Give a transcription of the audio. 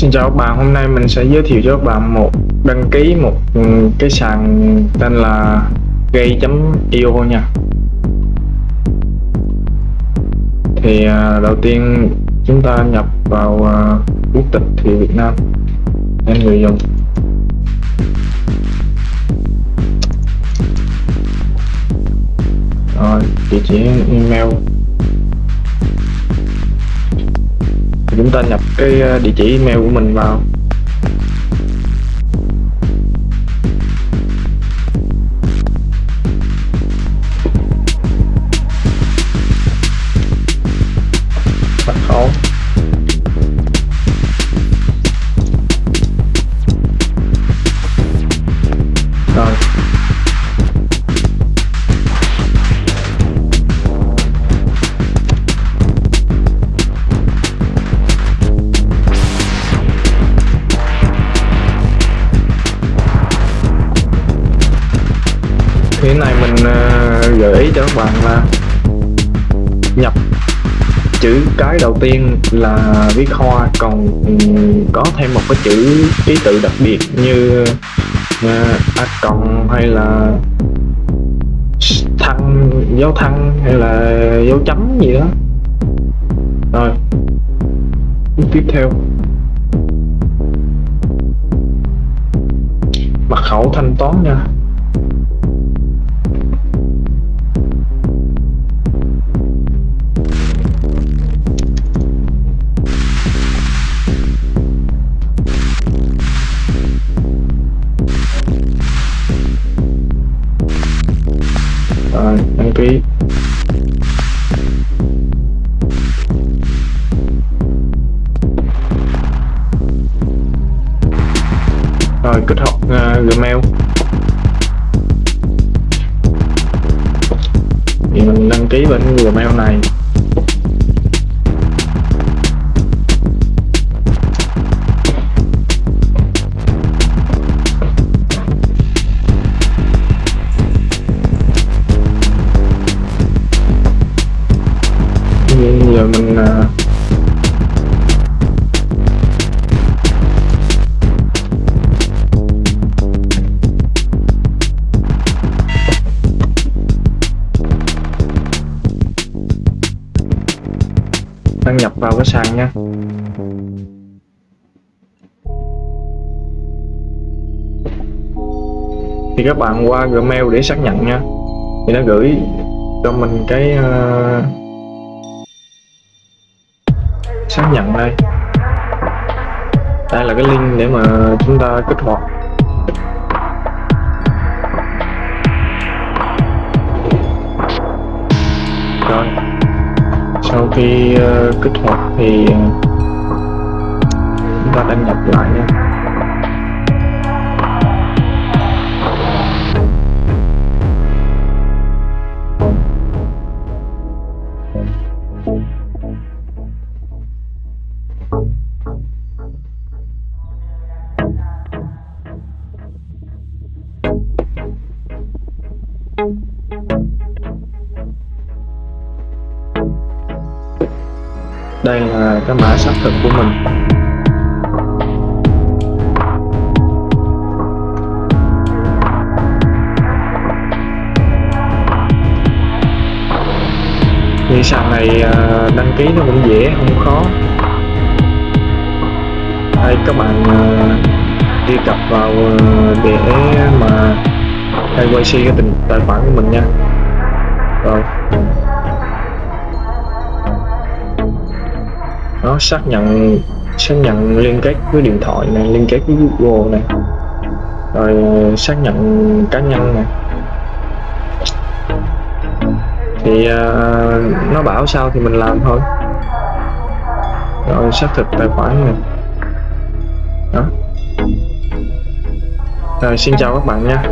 Xin chào các bạn, hôm nay mình sẽ giới thiệu cho các bạn một đăng ký một cái sàn tên là gay.io nha. Thì à, đầu tiên chúng ta nhập vào à, quốc tịch thì Việt Nam. Nên người dùng. Rồi, địa chỉ email. Chúng ta nhập cái ờ, địa chỉ email của mình vào. Mật khẩu như cái này mình ờ, gợi ý cho các bạn là nhập chữ cái đầu tiên là viết hoa còn có thêm một cái chữ ký tự đặc biệt như ờ, a cộng hay là thăng dấu thăng hay là dấu chấm gì đó. Rồi tiếp theo. Mật khẩu thanh toán nha. Rồi đăng ký. Rồi kết hợp uh, gmail. Thì mình đăng ký bên gmail này. Vào cái sàn nha. Thì các bạn qua Gmail để xác nhận nha. Thì nó gửi cho mình cái uh, xác nhận đây. Đây là cái link để mà chúng ta kích hoạt. Rồi sau khi uh, kích hoạt thì ờ, chúng ta đăng nhập lại nha. Đây là cái mã xác thực của mình. Thì sàn này à, đăng ký nó cũng dễ, không khó. Đây, các bạn à, truy cập vào à, để mà KYC cái tình, tài khoản của mình nha. Rồi. Nó xác nhận xác nhận liên kết với điện thoại này liên kết với Google này. Rồi xác nhận cá nhân này. Thì uh, nó bảo sao thì mình làm thôi. Rồi xác thực tài khoản này. Đó. Rồi xin chào các bạn nha.